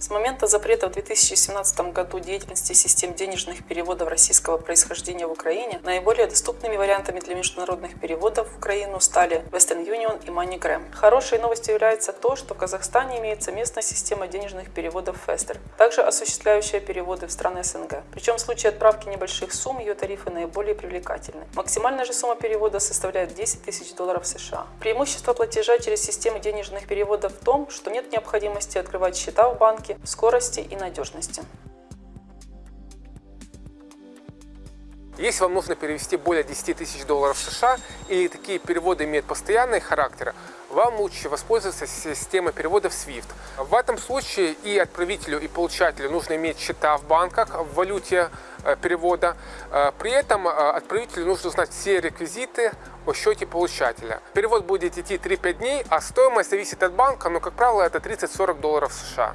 С момента запрета в 2017 году деятельности систем денежных переводов российского происхождения в Украине наиболее доступными вариантами для международных переводов в Украину стали Western Union и MoneyGram. Хорошей новостью является то, что в Казахстане имеется местная система денежных переводов Fester, также осуществляющая переводы в страны СНГ. Причем в случае отправки небольших сумм ее тарифы наиболее привлекательны. Максимальная же сумма перевода составляет 10 тысяч долларов США. Преимущество платежа через системы денежных переводов в том, что нет необходимости открывать счета в банке, скорости и надежности. Если вам нужно перевести более 10 тысяч долларов США или такие переводы имеют постоянный характер, вам лучше воспользоваться системой переводов SWIFT. В этом случае и отправителю, и получателю нужно иметь счета в банках в валюте э, перевода. Э, при этом э, отправителю нужно узнать все реквизиты о счете получателя. Перевод будет идти 3-5 дней, а стоимость зависит от банка, но, как правило, это 30-40 долларов США.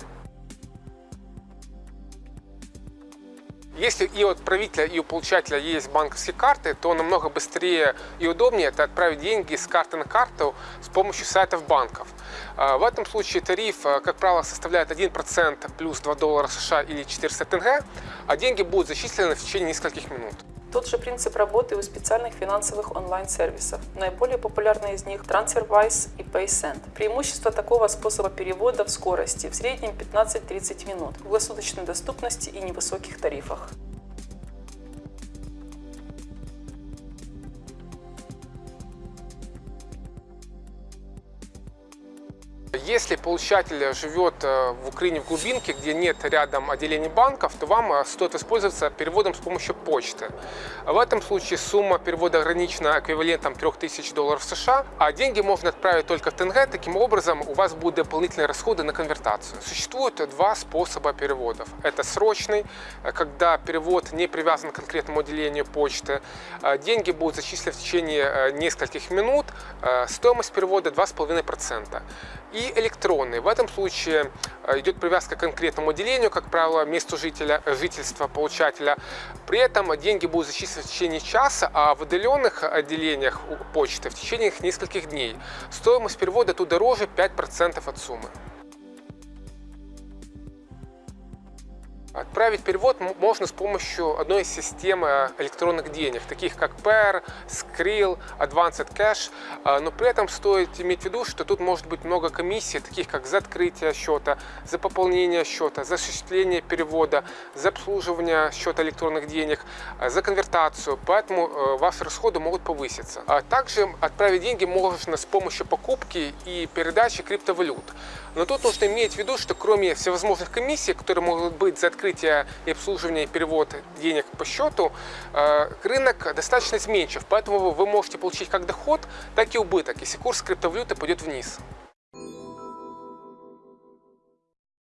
Если и у отправителя, и у получателя есть банковские карты, то намного быстрее и удобнее это отправить деньги с карты на карту с помощью сайтов банков. А, в этом случае тариф, а, как правило, составляет 1% плюс 2 доллара США или 400 тенге, а деньги будут зачислены в течение нескольких минут. Тот же принцип работы у специальных финансовых онлайн-сервисов. Наиболее популярные из них TransferWise и PaySend. Преимущество такого способа перевода в скорости в среднем 15-30 минут, в круглосуточной доступности и невысоких тарифах. Если получатель живет э, в Украине в глубинке, где нет рядом отделений банков, то вам э, стоит воспользоваться переводом с помощью почты. В этом случае сумма перевода ограничена эквивалентом 3000 долларов США, а деньги можно отправить только в ТНГ. Таким образом, у вас будут дополнительные расходы на конвертацию. Существует два способа переводов. Это срочный, э, когда перевод не привязан к конкретному отделению почты. Деньги будут зачислены в течение нескольких минут. Стоимость перевода 2,5%. И электронный. В этом случае э, идет привязка к конкретному отделению, как правило, месту жителя, э, жительства получателя. При этом деньги будут зачислены в течение часа, а в отдаленных отделениях почты в течение нескольких дней. Стоимость перевода тут дороже 5% от суммы. Отправить перевод можно с помощью одной из систем э, электронных денег, таких как Pair, Skrill, Advanced Cash, а, но при этом стоит иметь в виду, что тут может быть много комиссий, таких как за открытие счета, за пополнение счета, за осуществление перевода, за обслуживание счета электронных денег, а, за конвертацию, поэтому э, ваши расходы могут повыситься. А также отправить деньги можно с помощью покупки и передачи криптовалют. Но тут нужно иметь в виду, что кроме всевозможных комиссий, которые могут быть за открытие и обслуживание и перевод денег по счету, э, рынок достаточно изменчив, поэтому вы можете получить как доход, так и убыток, если курс криптовалюты пойдет вниз.